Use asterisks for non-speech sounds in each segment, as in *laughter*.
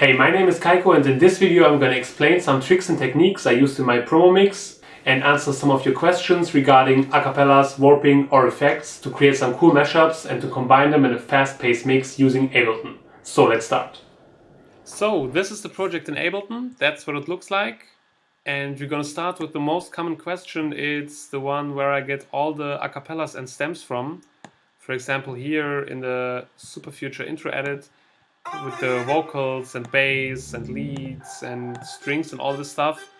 Hey, my name is Kaiko and in this video I'm going to explain some tricks and techniques I used in my promo mix and answer some of your questions regarding acapellas, warping or effects to create some cool mashups and to combine them in a fast-paced mix using Ableton. So let's start. So this is the project in Ableton, that's what it looks like. And we're gonna start with the most common question, it's the one where I get all the acapellas and stems from. For example here in the Super Future intro edit, with the vocals and bass and leads and strings and all this stuff.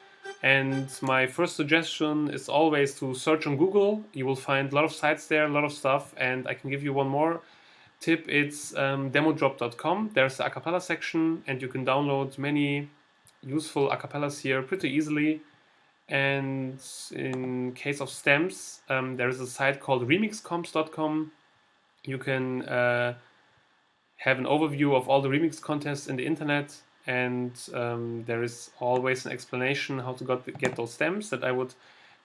And my first suggestion is always to search on Google. You will find a lot of sites there, a lot of stuff. And I can give you one more tip. It's um, demodrop.com. There's the acapella section and you can download many useful acapellas here pretty easily. And in case of stems, um, there is a site called remixcomps.com. You can uh, have an overview of all the remix contests in the internet and um, there is always an explanation how to got, get those stems that I would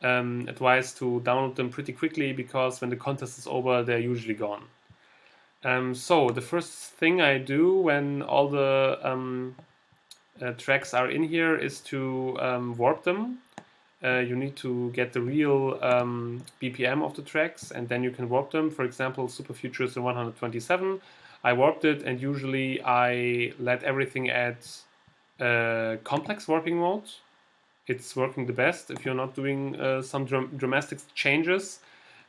um, advise to download them pretty quickly because when the contest is over they're usually gone. Um, so the first thing I do when all the um, uh, tracks are in here is to um, warp them. Uh, you need to get the real um, BPM of the tracks and then you can warp them. For example, Super Future is in 127 I warped it and usually I let everything at uh, complex warping mode. It's working the best if you're not doing uh, some dram dramatic changes.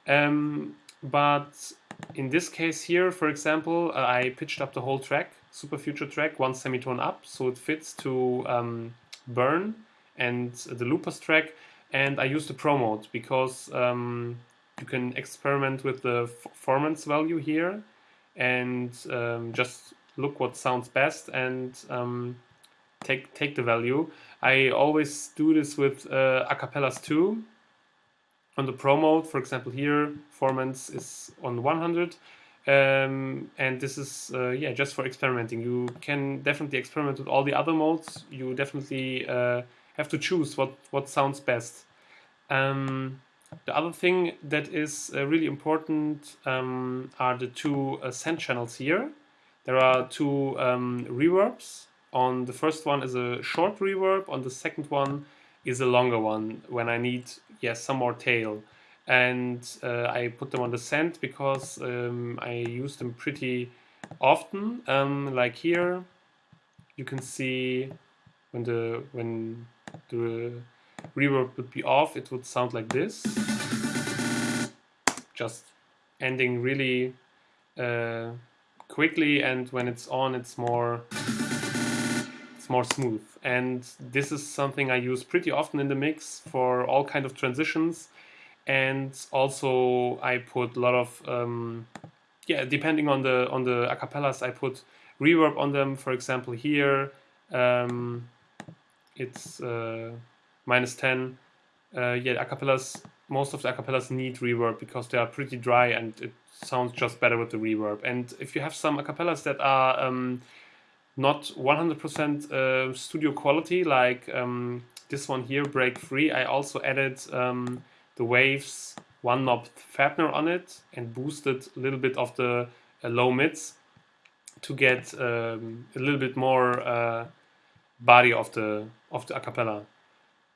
Um, but in this case here, for example, uh, I pitched up the whole track, Super Future track, one semitone up, so it fits to um, Burn and the Loopers track. And I used the Pro mode because um, you can experiment with the performance value here and um, just look what sounds best and um, take take the value. I always do this with uh, acapellas too. On the pro mode, for example, here performance is on 100, um, and this is uh, yeah just for experimenting. You can definitely experiment with all the other modes. You definitely uh, have to choose what what sounds best. Um, the other thing that is uh, really important um, are the two uh, send channels here. There are two um, reverbs. On the first one is a short reverb, on the second one is a longer one when I need yes some more tail. And uh, I put them on the send because um, I use them pretty often. Um, like here, you can see when the when the reverb would be off, it would sound like this. Just ending really uh, quickly and when it's on it's more it's more smooth. And this is something I use pretty often in the mix for all kind of transitions. And also I put a lot of um, yeah depending on the on the acapellas I put reverb on them for example here. Um, it's uh, minus 10. Uh, yeah, acapellas, most of the acapellas need reverb because they are pretty dry and it sounds just better with the reverb. And if you have some acapellas that are um, not 100% uh, studio quality, like um, this one here, Break Free, I also added um, the Waves one knob Phatter on it and boosted a little bit of the uh, low mids to get um, a little bit more uh, body of the of the acapella.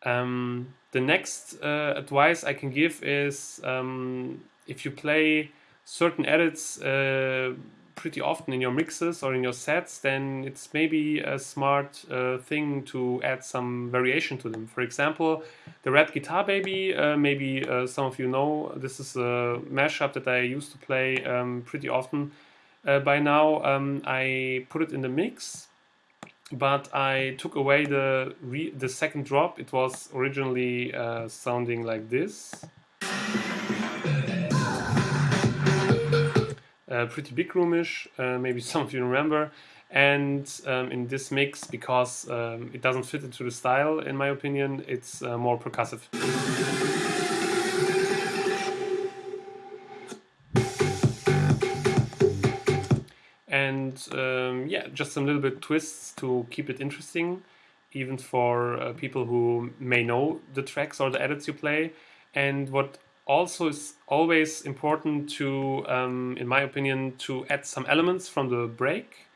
Um, the next uh, advice I can give is um, if you play certain edits uh, pretty often in your mixes or in your sets, then it's maybe a smart uh, thing to add some variation to them. For example, the Red Guitar Baby, uh, maybe uh, some of you know, this is a mashup that I used to play um, pretty often. Uh, by now, um, I put it in the mix but I took away the the second drop. It was originally uh, sounding like this. Uh, pretty big roomish, uh, maybe *laughs* some of you remember. And um, in this mix, because um, it doesn't fit into the style, in my opinion, it's uh, more percussive. Um, yeah, just some little bit twists to keep it interesting, even for uh, people who may know the tracks or the edits you play. And what also is always important to, um, in my opinion, to add some elements from the break.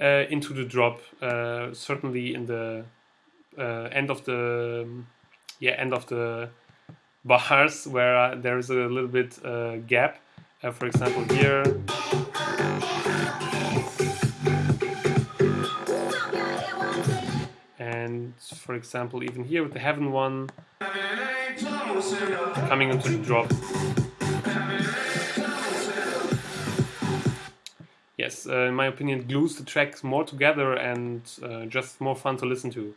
uh, into the drop. Uh, certainly in the uh, end of the yeah end of the bars *laughs* where uh, there is a little bit uh, gap. for example, here. For example, even here with the heaven one coming into the drop. Yes, uh, in my opinion, glues the tracks more together and uh, just more fun to listen to.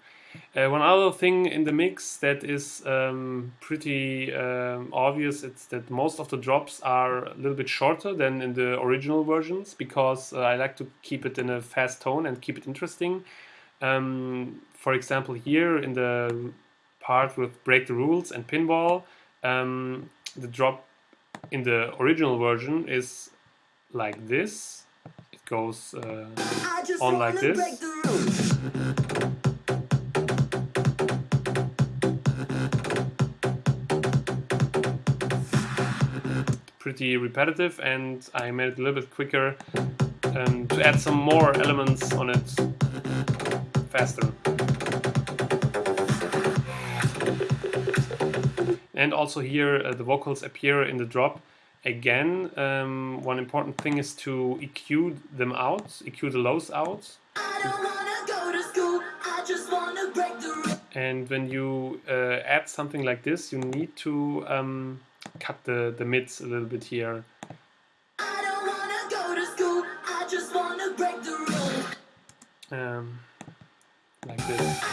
Uh, one other thing in the mix that is um, pretty um, obvious it's that most of the drops are a little bit shorter than in the original versions because uh, I like to keep it in a fast tone and keep it interesting. Um, for example, here in the part with Break the Rules and Pinball, um, the drop in the original version is like this. It goes uh, on like this. Pretty repetitive and I made it a little bit quicker um, to add some more elements on it faster. And also here uh, the vocals appear in the drop. Again, um, one important thing is to EQ them out, EQ the lows out. And when you uh, add something like this, you need to um, cut the, the mids a little bit here. Um, like this.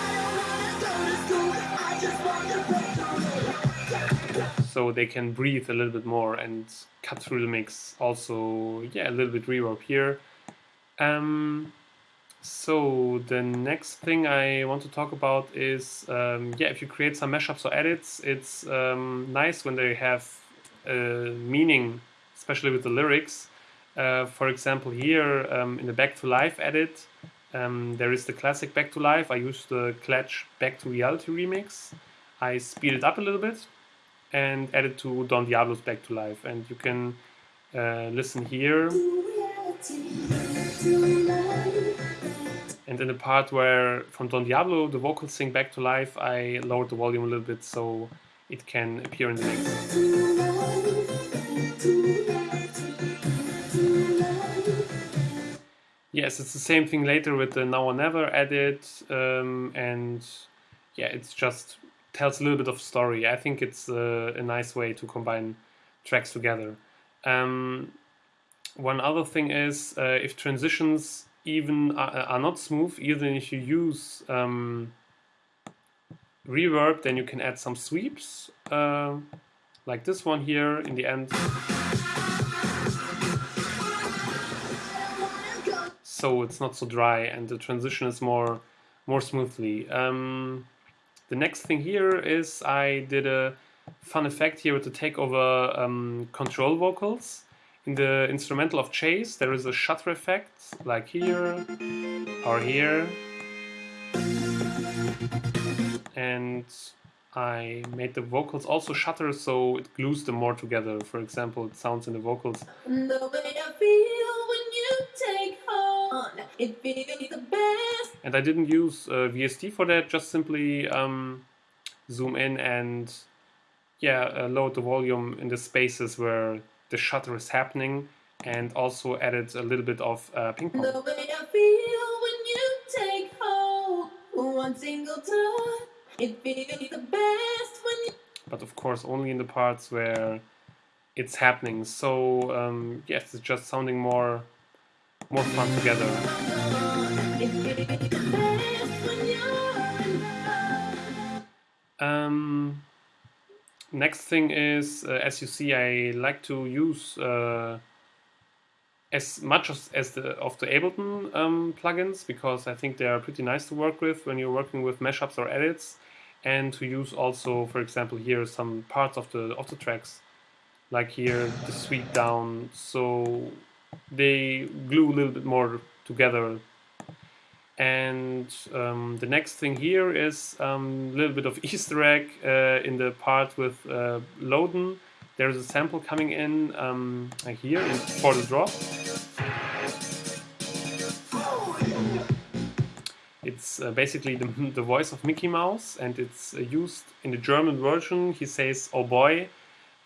So they can breathe a little bit more and cut through the mix. Also, yeah, a little bit reverb here. Um, so the next thing I want to talk about is, um, yeah, if you create some mashups or edits, it's um, nice when they have a meaning, especially with the lyrics. Uh, for example, here um, in the Back to Life edit, um, there is the classic Back to Life. I used the Klatch Back to Reality remix. I speed it up a little bit and add it to Don Diablo's Back to Life. And you can uh, listen here. And in the part where from Don Diablo the vocals sing Back to Life, I lowered the volume a little bit so it can appear in the mix. Yes, it's the same thing later with the Now or Never edit, um, and yeah, it's just tells a little bit of story. I think it's a, nice way to combine tracks together. Um, one other thing is uh, if transitions even are, are, not smooth, even if you use um, reverb, then you can add some sweeps, uh, like this one here in the end. So it's not so dry and the transition is more more smoothly. Um, the next thing here is I did a fun effect here with the takeover um, control vocals. In the instrumental of Chase there is a shutter effect like here or here and I made the vocals also shutter so it glues them more together. For example, it sounds in the vocals. And I didn't use uh, VST for that, just simply um, zoom in and yeah, uh, load the volume in the spaces where the shutter is happening and also added a little bit of uh, ping pong. The way I feel when you take hold, one single touch, it feels the best when you... But of course only in the parts where it's happening. So um, yes, it's just sounding more more fun together. Um, next thing is, uh, as you see, I like to use uh, as much as, as the of the Ableton um, plugins because I think they are pretty nice to work with when you're working with mashups or edits, and to use also, for example, here some parts of the of the tracks, like here the sweep down. So they glue a little bit more together. And um, the next thing here is a um, little bit of *laughs* Easter egg uh, in the part with uh, Loden. There's a sample coming in um, here in, for the drop. It's uh, basically the, *laughs* the voice of Mickey Mouse, and it's uh, used in the German version. He says "Oh boy,"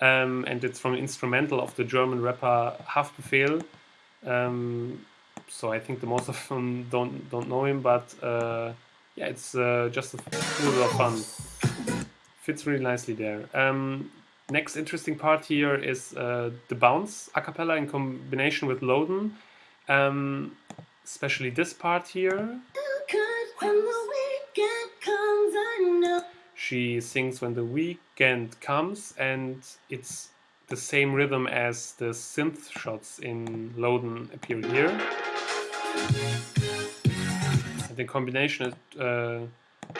um, and it's from instrumental of the German rapper Haftbefehl. Um, so I think the most of them don't don't know him, but uh, yeah, it's uh, just a little bit of fun. Fits really nicely there. Um, next interesting part here is uh, the bounce a cappella in combination with Loden. Um, especially this part here. She sings when the weekend comes, and it's the same rhythm as the synth shots in Loden appear here. And the combination uh,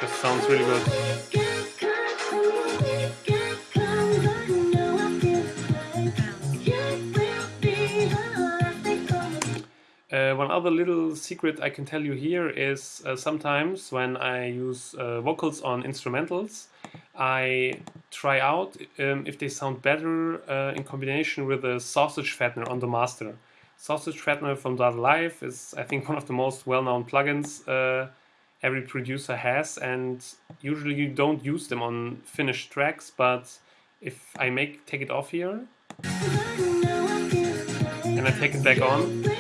just sounds really good. One other little secret I can tell you here is uh, sometimes when I use uh, vocals on instrumentals, I try out um, if they sound better uh, in combination with a sausage fattener on the master. Sausage fattener from Dada Life is, I think, one of the most well-known plugins uh, every producer has, and usually you don't use them on finished tracks. But if I make take it off here and I take it back on.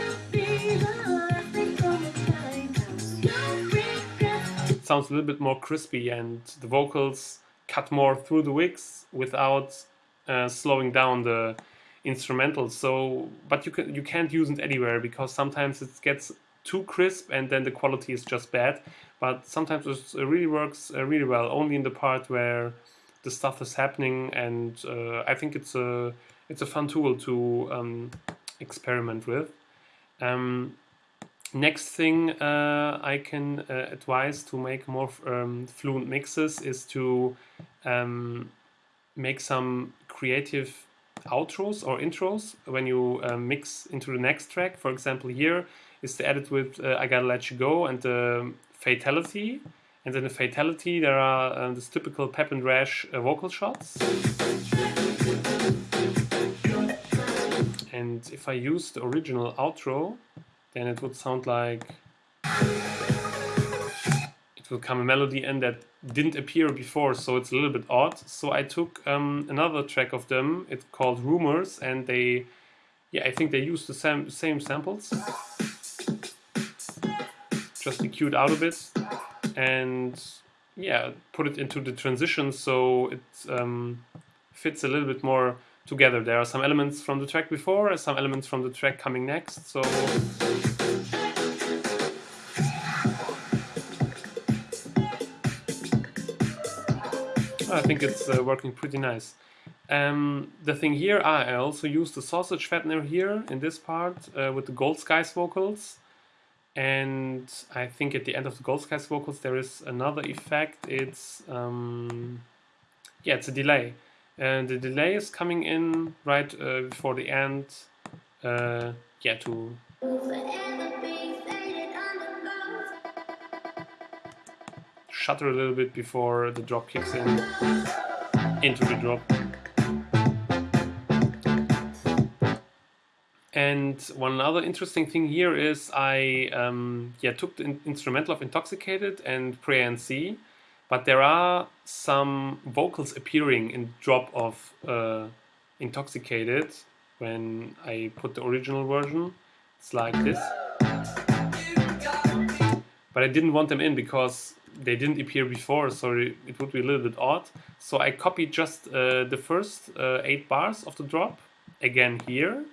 Sounds a little bit more crispy and the vocals cut more through the wigs without uh, slowing down the instrumental. So, but you can you can't use it anywhere because sometimes it gets too crisp and then the quality is just bad. But sometimes it really works uh, really well, only in the part where the stuff is happening. And uh, I think it's a it's a fun tool to um, experiment with. Um, Next thing uh, I can uh, advise to make more um, fluent mixes is to um, make some creative outros or intros when you uh, mix into the next track. For example, here is the edit with uh, I Gotta Let You Go and the fatality. And in the fatality, there are uh, this typical Pep and Rash uh, vocal shots. And if I use the original outro, then it would sound like it will come a melody in that didn't appear before, so it's a little bit odd. So I took um, another track of them, it's called Rumors, and they, yeah, I think they used the same, same samples. Just EQ'd out a bit, and yeah, put it into the transition so it um, fits a little bit more together. There are some elements from the track before, some elements from the track coming next, so think it's uh, working pretty nice. Um, the thing here, I also used the sausage fattener here in this part uh, with the Gold Skies vocals. And I think at the end of the Gold Skies vocals there is another effect. It's, um, yeah, it's a delay. And the delay is coming in right uh, before the end, uh, yeah, to shutter a little bit before the drop kicks in into the drop. And one other interesting thing here is I um, yeah took the in instrumental of Intoxicated and Pray and See, but there are some vocals appearing in drop of uh, Intoxicated when I put the original version. It's like this. But I didn't want them in because they didn't appear before, so it would be a little bit odd. So I copied just uh, the first uh, eight bars of the drop again here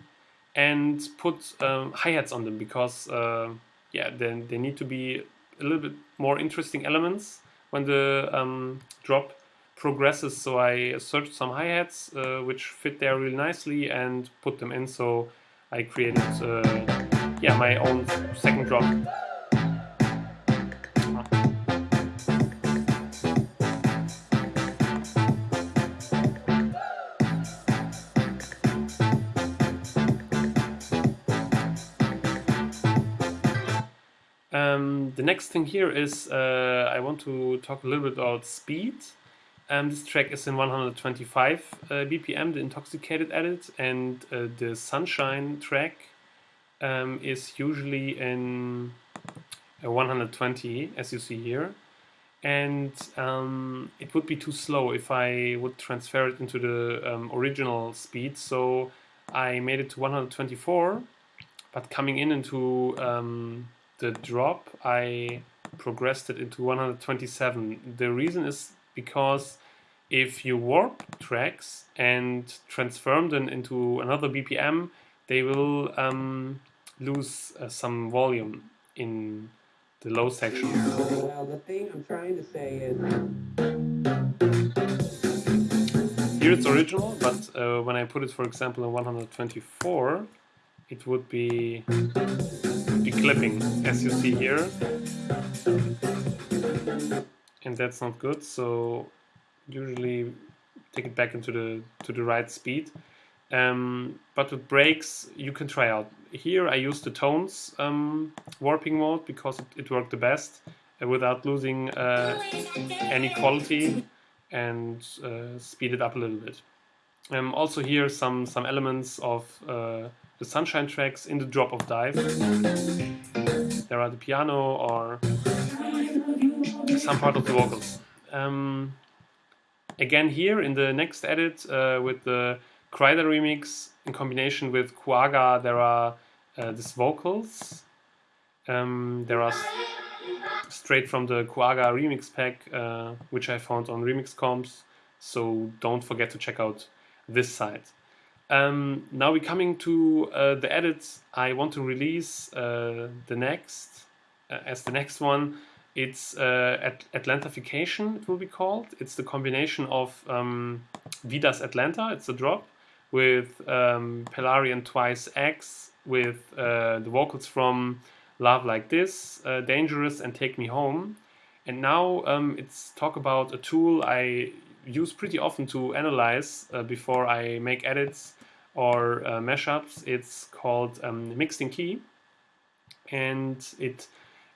and put um, hi-hats on them because uh, yeah, then they need to be a little bit more interesting elements when the um, drop progresses. So I searched some hi-hats uh, which fit there really nicely and put them in. So I created uh, yeah my own second drop. Next thing here is uh, I want to talk a little bit about speed. Um, this track is in 125 uh, BPM, the Intoxicated edit, and uh, the Sunshine track um, is usually in 120 as you see here and um, it would be too slow if I would transfer it into the um, original speed so I made it to 124 but coming in into um, the drop I progressed it into 127 the reason is because if you warp tracks and transform them into another BPM they will um, lose uh, some volume in the low section. Well, the thing I'm trying to say is... Here it's original, but uh, when I put it, for example, in 124, it would be, be clipping, as you see here. And that's not good, so usually take it back into the to the right speed. Um, but with breaks, you can try out. Here I use the tones um, warping mode because it, it worked the best uh, without losing uh, any quality and uh, speed it up a little bit. Um, also here some, some elements of uh, the Sunshine tracks in the drop of dive. There are the piano or some part of the vocals. Um, again here in the next edit uh, with the Kryder remix in combination with Quagga, there are uh, these vocals. Um, there are straight from the Quagga remix pack, uh, which I found on Remix Comps. So don't forget to check out this site. Um, now we're coming to uh, the edits I want to release uh, the next, uh, as the next one. It's uh, At Atlantification, it will be called. It's the combination of um, Vidas Atlanta, it's a drop, with um, Pelarian Twice X, with uh, the vocals from Love Like This, uh, Dangerous, and Take Me Home. And now um, it's talk about a tool I use pretty often to analyze uh, before I make edits or uh, mashups. It's called um, Mixed in Key, and it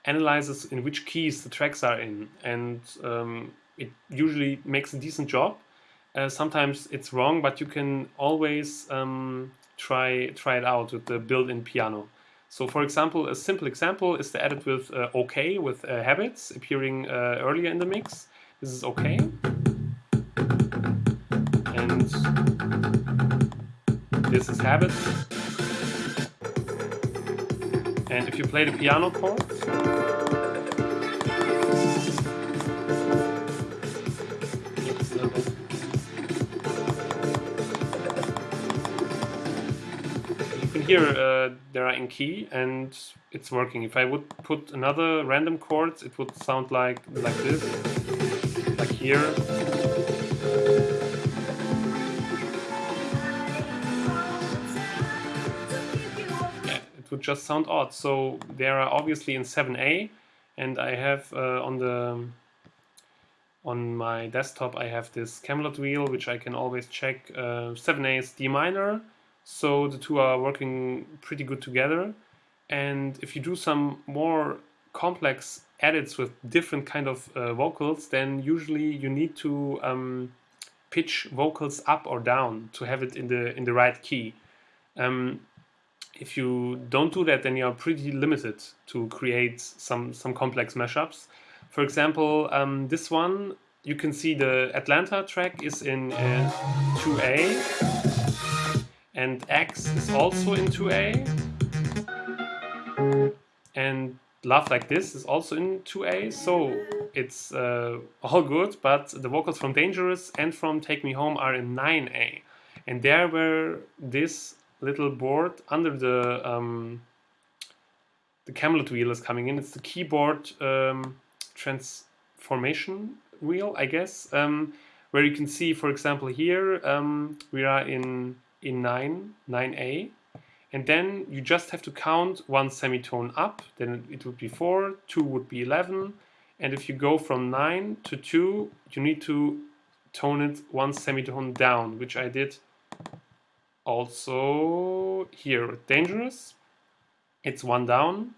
analyzes in which keys the tracks are in, and um, it usually makes a decent job. Uh, sometimes it's wrong, but you can always um, try try it out with the built-in piano. So, for example, a simple example is the edit with uh, OK with uh, habits appearing uh, earlier in the mix. This is OK, and this is habit. And if you play the piano chords, here uh, they are in key and it's working. If I would put another random chords, it would sound like like this, like here. Just sound odd. So they are obviously in 7A, and I have uh, on the on my desktop I have this Camelot wheel, which I can always check. Uh, 7A is D minor so the two are working pretty good together. And if you do some more complex edits with different kind of uh, vocals, then usually you need to um, pitch vocals up or down to have it in the in the right key. Um, if you don't do that, then you are pretty limited to create some some complex mashups. For example, um, this one you can see the Atlanta track is in uh, 2A and X is also in 2A. And Love Like This is also in 2A, so it's uh, all good, but the vocals from Dangerous and from Take Me Home are in 9A. And there where this little board under the um, the Camelot wheel is coming in, it's the keyboard um, transformation wheel, I guess, um, where you can see, for example, here um, we are in in 9, 9A. And then you just have to count one semitone up, then it would be 4, 2 would be 11. And if you go from 9 to 2, you need to tone it one semitone down, which I did also here Dangerous. It's one down.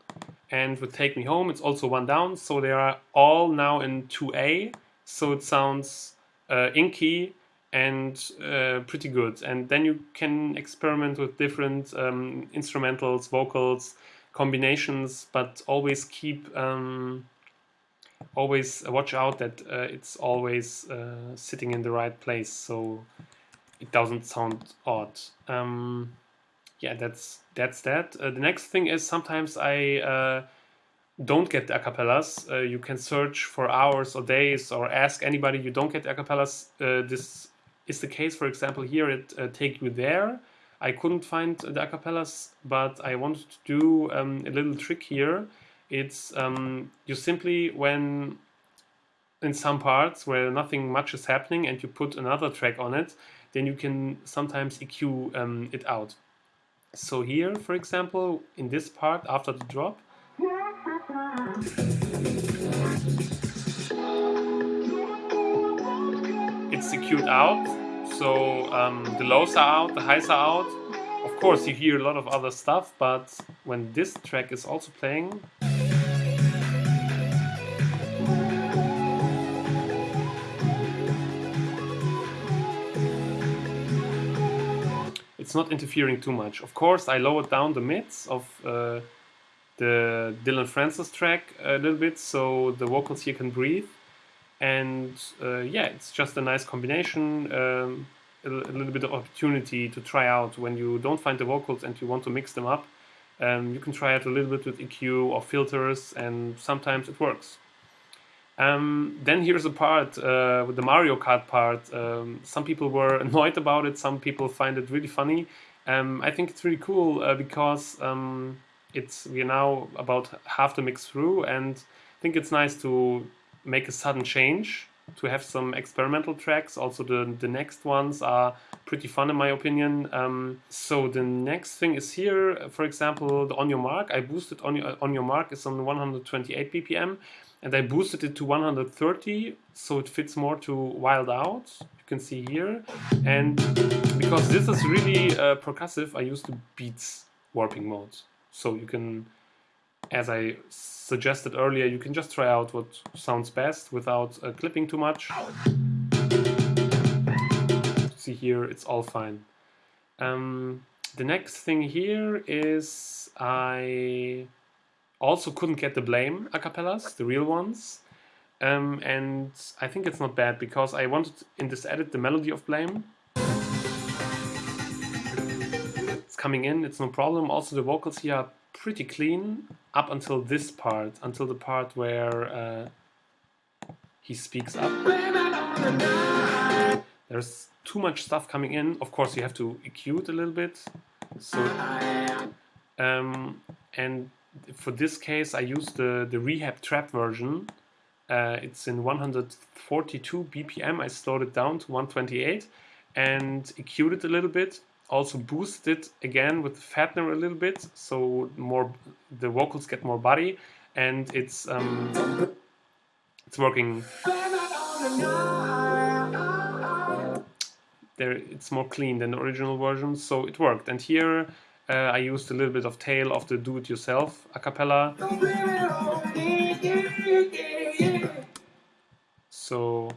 And with Take Me Home, it's also one down. So they are all now in 2A. So it sounds uh, inky and uh, pretty good. And then you can experiment with different um, instrumentals, vocals, combinations, but always keep um, always watch out that uh, it's always uh, sitting in the right place so it doesn't sound odd. Um, yeah, that's that's that. Uh, the next thing is sometimes I uh, don't get acapellas. Uh, you can search for hours or days or ask anybody you don't get acapellas. Uh, this is the case, for example, here at uh, Take You There. I couldn't find the acapellas, but I wanted to do um, a little trick here. It's um, you simply, when in some parts where nothing much is happening and you put another track on it, then you can sometimes EQ um, it out. So here, for example, in this part after the drop, it's EQ'd out. So um, the lows are out, the highs are out. Of course, you hear a lot of other stuff, but when this track is also playing, it's not interfering too much. Of course, I lowered down the mids of uh, the Dillon Francis track a little bit so the vocals here can breathe. And uh, yeah, it's just a nice combination, um, a, a, little bit of opportunity to try out when you don't find the vocals and you want to mix them up. Um, you can try it a little bit with EQ or filters, and sometimes it works. Um, then here's a part uh, with the Mario Kart part. Um, some people were *laughs* annoyed about it. Some people find it really funny. Um, I think it's really cool uh, because um, it's we're now about half the mix through, and I think it's nice to make a sudden change to have some experimental tracks. Also, the the next ones are pretty fun in my opinion. Um, so the next thing is here. For example, the On Your Mark. I boosted On Your On Your Mark It's on 128 BPM and I boosted it to 130 so it fits more to Wild Out you can see here. And because this is really uh, percussive I use the Beats warping mode so you can as I suggested earlier you can just try out what sounds best without uh, clipping too much. See here it's all fine. Um, the next thing here is I also couldn't get the Blame acapellas, the real ones. Um, and I think it's not bad because I wanted in this edit the melody of Blame. It's coming in, it's no problem. Also the vocals here are pretty clean up until this part, until the part where uh, he speaks up. There's too much stuff coming in. Of course you have to EQ it a little bit. So, um, and for this case, I use the, the Rehab Trap version. Uh, it's in 142 BPM. I slowed it down to 128 and EQ'd it a little bit. Also boosted it again with the fattener a little bit, so more the vocals get more body, and it's um, it's working. There, it's more clean than the original version, so it worked. And here uh, I used a little bit of tail of the do-it-yourself a cappella. So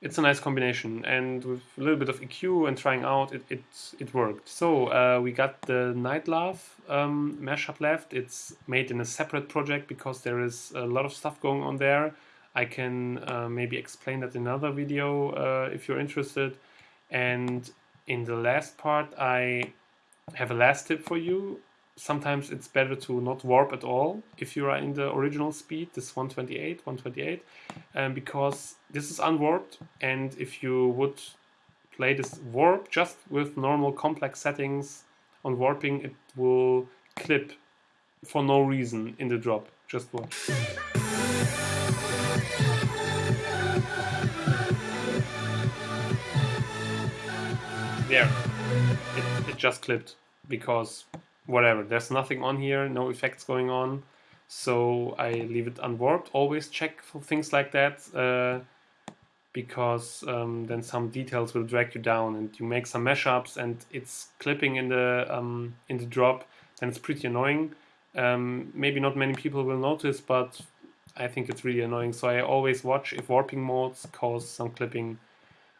it's a nice combination and with a little bit of EQ and trying out it, it, it worked. So uh, we got the Night Love um, mashup left. It's made in a separate project because there is a lot of stuff going on there. I can uh, maybe explain that in another video uh, if you're interested. And in the last part I have a last tip for you. Sometimes it's better to not warp at all if you are in the original speed, this 128, 128, um, because this is unwarped. And if you would play this warp just with normal complex settings on warping, it will clip for no reason in the drop. Just watch. There just clipped because whatever. There's nothing on here no effects going on. So I leave it unwarped. Always check for things like that uh, because um, then some details will drag you down and you make some mashups and it's clipping in the um, in the drop then it's pretty annoying. Um, maybe not many people will notice but I think it's really annoying. So I always watch if warping modes cause some clipping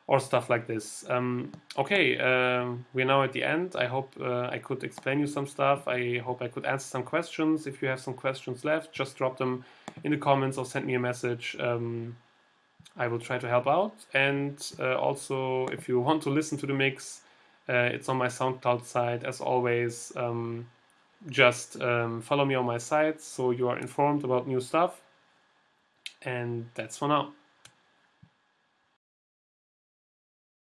or stuff like this. Um, okay, um, we're now at the end. I hope uh, I could explain you some stuff. I hope I could answer some questions. If you have some questions left, just drop them in the comments or send me a message. Um, I will try to help out. And uh, also, if you *laughs* want to listen to the mix, uh, it's on my SoundCloud site as always. Um, just um, follow me on my site so you are informed about new stuff. And that's for now.